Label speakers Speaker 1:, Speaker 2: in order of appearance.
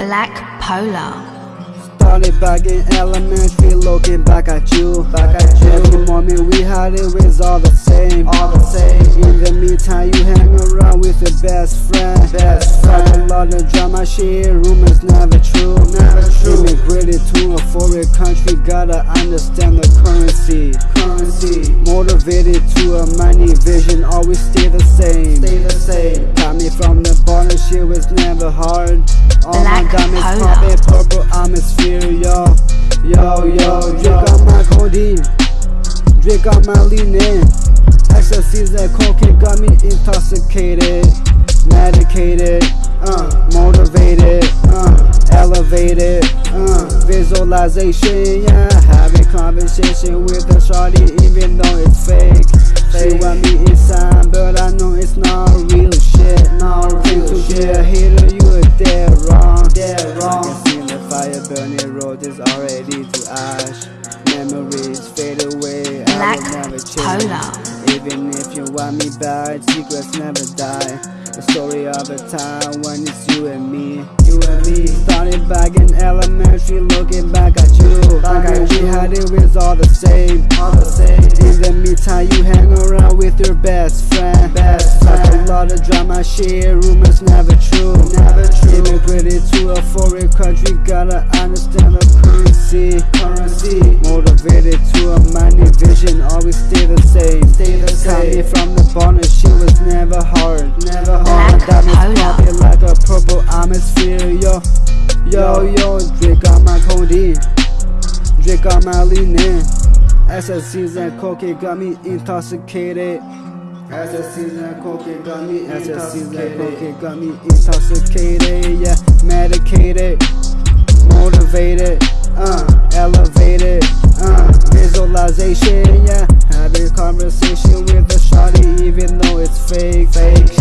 Speaker 1: Black Polar.
Speaker 2: Started back in elementary, looking back at you. Back at you. Every moment we had it was all the same. All the same. In the meantime, you hang around with your best friend. Best friend. A lot of drama, shit. Rumors never true. Never true. Immigrated to a country, gotta understand the currency. Currency. Motivated to a money vision, always stay the same. Stay the same. Got me from the bottom, shit was never hard. All my diamonds
Speaker 1: Polar.
Speaker 2: popping purple atmosphere, yo. Yo, yo, drink on my codeine. Drink on my leaning. Ecstasies and cocaine got me intoxicated. Medicated, uh, motivated, uh, elevated, visualization, yeah. Having conversation with a shawty even though it's fake. She want me inside, but I know it's not real shit. Not real to be a hater, you are dead wrong. Dead wrong. I can see the fire burning road is already to ash. Memories fade away, I
Speaker 1: Black
Speaker 2: will never change.
Speaker 1: Polar.
Speaker 2: Even if you want me back, secrets never die. The story of a time when it's you and me, you and me. At it was all the same, all the same. In the meantime, you hang around with your best friend, best friend. Talk a lot of drama, shit, rumors never true, never true. Immigrated to a foreign country, gotta understand the currency, currency. Motivated to a money vision, always stay the same, stay the same. Got me from the bottom, shit was never hard, never hard.
Speaker 1: Black
Speaker 2: Diamonds
Speaker 1: Polar.
Speaker 2: popping like a purple atmosphere, yo, yo, yo. Drink on my codeine, leaning. Ecstasies and cocaine got me intoxicated. Ecstasies and cocaine got me Ecstasies and cocaine got me intoxicated, yeah, medicated, motivated, uh, elevated, uh, visualization, yeah, having conversation with a shawty even though it's fake, fake.